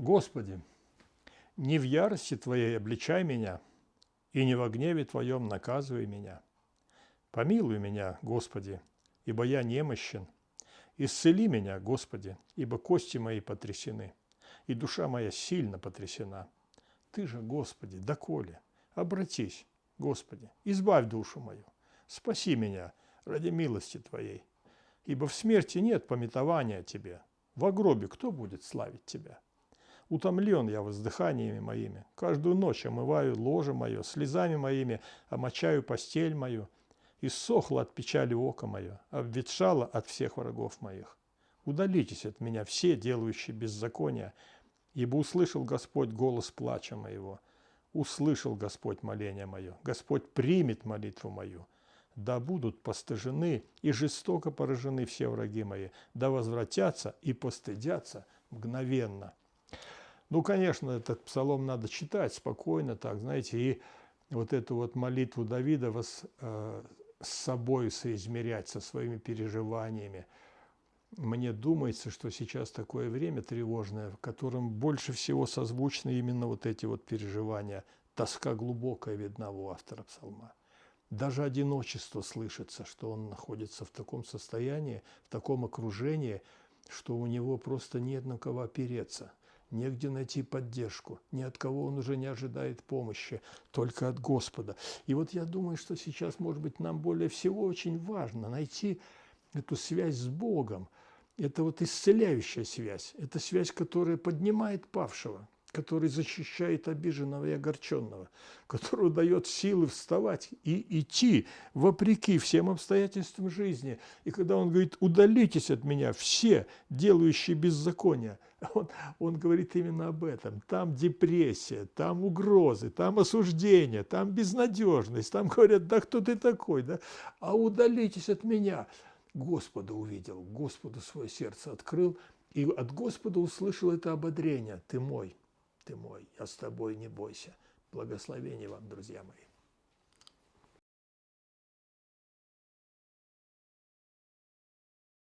Господи, не в ярости Твоей обличай меня, и не во гневе Твоем наказывай меня. Помилуй меня, Господи, ибо я немощен. Исцели меня, Господи, ибо кости мои потрясены, и душа моя сильно потрясена. Ты же, Господи, доколе? Обратись, Господи, избавь душу мою, спаси меня ради милости Твоей. Ибо в смерти нет пометования Тебе, в гробе кто будет славить Тебя? Утомлен я воздыханиями моими, каждую ночь омываю ложе мое, слезами моими омочаю постель мою, иссохло от печали око мое, обветшало от всех врагов моих. Удалитесь от меня все, делающие беззакония, ибо услышал Господь голос плача моего, услышал Господь моление мое, Господь примет молитву мою. Да будут постыжены и жестоко поражены все враги мои, да возвратятся и постыдятся мгновенно. Ну, конечно, этот псалом надо читать спокойно, так, знаете, и вот эту вот молитву Давида вас, э, с собой соизмерять, со своими переживаниями. Мне думается, что сейчас такое время тревожное, в котором больше всего созвучны именно вот эти вот переживания. Тоска глубокая видна у автора псалма. Даже одиночество слышится, что он находится в таком состоянии, в таком окружении, что у него просто нет на кого опереться – негде найти поддержку, ни от кого он уже не ожидает помощи, только от Господа. И вот я думаю, что сейчас, может быть, нам более всего очень важно найти эту связь с Богом. Это вот исцеляющая связь, это связь, которая поднимает павшего, который защищает обиженного и огорченного, который дает силы вставать и идти вопреки всем обстоятельствам жизни. И когда он говорит, удалитесь от меня все, делающие беззаконие, он, он говорит именно об этом. Там депрессия, там угрозы, там осуждение, там безнадежность, там говорят, да кто ты такой, да? а удалитесь от меня. Господа увидел, Господу свое сердце открыл, и от Господа услышал это ободрение. Ты мой, ты мой, я с тобой, не бойся. Благословения вам, друзья мои.